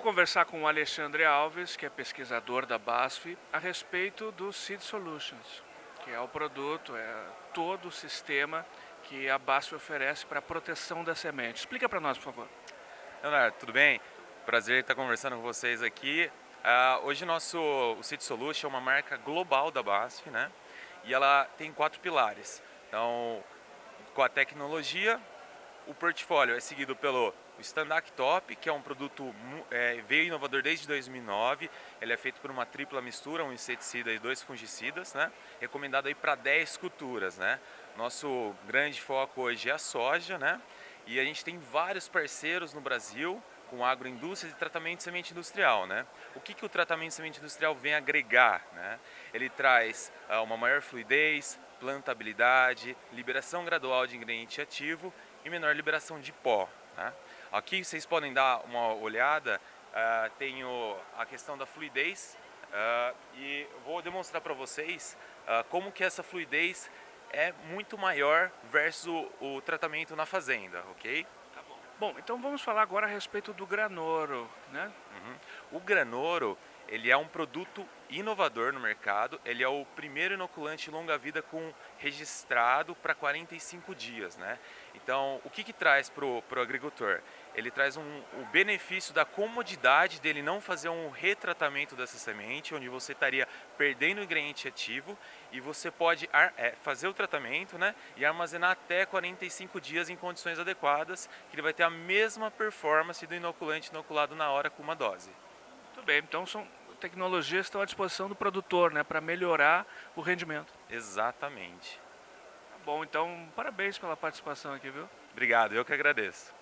conversar com o Alexandre Alves, que é pesquisador da BASF, a respeito do Seed Solutions, que é o produto, é todo o sistema que a BASF oferece para a proteção da semente. Explica para nós, por favor. Leonardo, tudo bem? Prazer estar conversando com vocês aqui. Uh, hoje nosso o Seed Solution é uma marca global da BASF, né? E ela tem quatro pilares. Então, com a tecnologia, o portfólio é seguido pelo Standard Top, que é um produto é, veio inovador desde 2009. Ele é feito por uma tripla mistura, um inseticida e dois fungicidas, né? Recomendado aí para 10 culturas, né? Nosso grande foco hoje é a soja, né? E a gente tem vários parceiros no Brasil com agroindústria e tratamento de semente industrial. Né? O que, que o tratamento de semente industrial vem agregar? Né? Ele traz uh, uma maior fluidez, plantabilidade, liberação gradual de ingrediente ativo e menor liberação de pó. Tá? Aqui vocês podem dar uma olhada, uh, tenho a questão da fluidez uh, e vou demonstrar para vocês como que essa fluidez é muito maior versus o, o tratamento na fazenda, ok? Bom. bom, então vamos falar agora a respeito do granoro, né? Uhum. O granoro ele é um produto inovador no mercado, ele é o primeiro inoculante longa-vida com registrado para 45 dias. Né? Então, o que, que traz para o agricultor? Ele traz um, o benefício da comodidade dele não fazer um retratamento dessa semente, onde você estaria perdendo o ingrediente ativo e você pode é, fazer o tratamento né, e armazenar até 45 dias em condições adequadas, que ele vai ter a mesma performance do inoculante inoculado na hora com uma dose. Muito bem, então são tecnologias que estão à disposição do produtor, né, para melhorar o rendimento. Exatamente. Tá bom, então parabéns pela participação aqui, viu? Obrigado, eu que agradeço.